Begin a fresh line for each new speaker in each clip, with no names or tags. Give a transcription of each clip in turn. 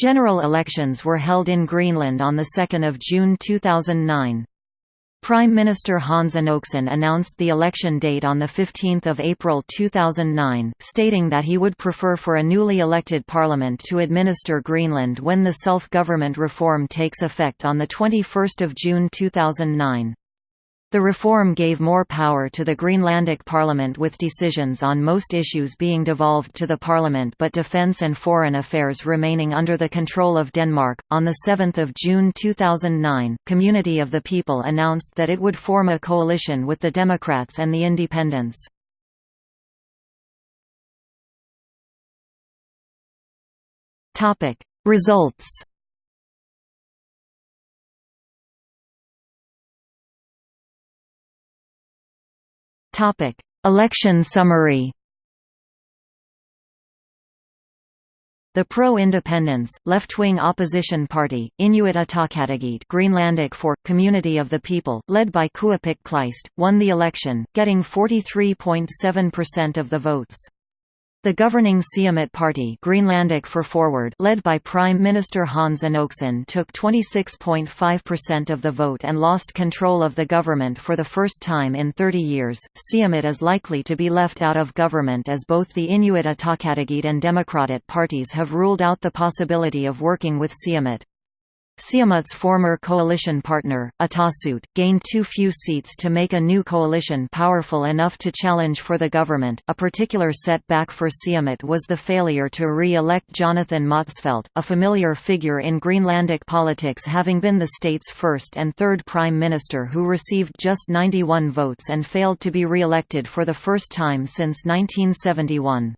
General elections were held in Greenland on 2 June 2009. Prime Minister Hans Enoksen announced the election date on 15 April 2009, stating that he would prefer for a newly elected parliament to administer Greenland when the self-government reform takes effect on 21 June 2009. The reform gave more power to the Greenlandic Parliament with decisions on most issues being devolved to the Parliament but defence and foreign affairs remaining under the control of Denmark. On 7 June 2009, Community of the People announced that it would form a coalition with the Democrats and the Independents. Results Topic: Election summary. The pro-independence, left-wing opposition party, Inuit Ataqatigiit Greenlandic for, Community of the People, led by Kuupik Kleist, won the election, getting 43.7% of the votes. The governing Siumut Party Greenlandic for Forward led by Prime Minister Hans Enoksen took 26.5% of the vote and lost control of the government for the first time in 30 years. Siumut is likely to be left out of government as both the Inuit Ataqatigiit and Democratic parties have ruled out the possibility of working with Siumut. Siumut's former coalition partner, Atasut, gained too few seats to make a new coalition powerful enough to challenge for the government. A particular setback for Siumut was the failure to re-elect Jonathan Motzfeldt, a familiar figure in Greenlandic politics having been the state's first and third prime minister who received just 91 votes and failed to be re-elected for the first time since 1971.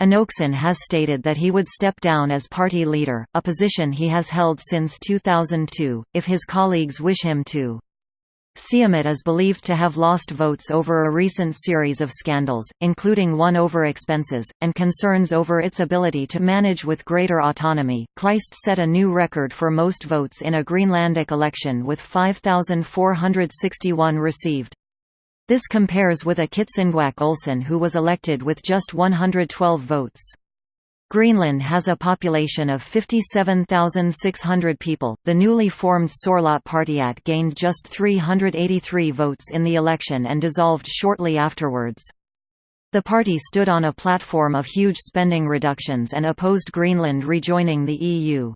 Enoksen has stated that he would step down as party leader, a position he has held since 2002, if his colleagues wish him to. Siumut is believed to have lost votes over a recent series of scandals, including one over expenses, and concerns over its ability to manage with greater autonomy. Kleist set a new record for most votes in a Greenlandic election with 5,461 received. This compares with a Kitsinguaq Olsen who was elected with just 112 votes. Greenland has a population of 57,600 people. The newly formed Sorlaat Partiat gained just 383 votes in the election and dissolved shortly afterwards. The party stood on a platform of huge spending reductions and opposed Greenland rejoining the EU.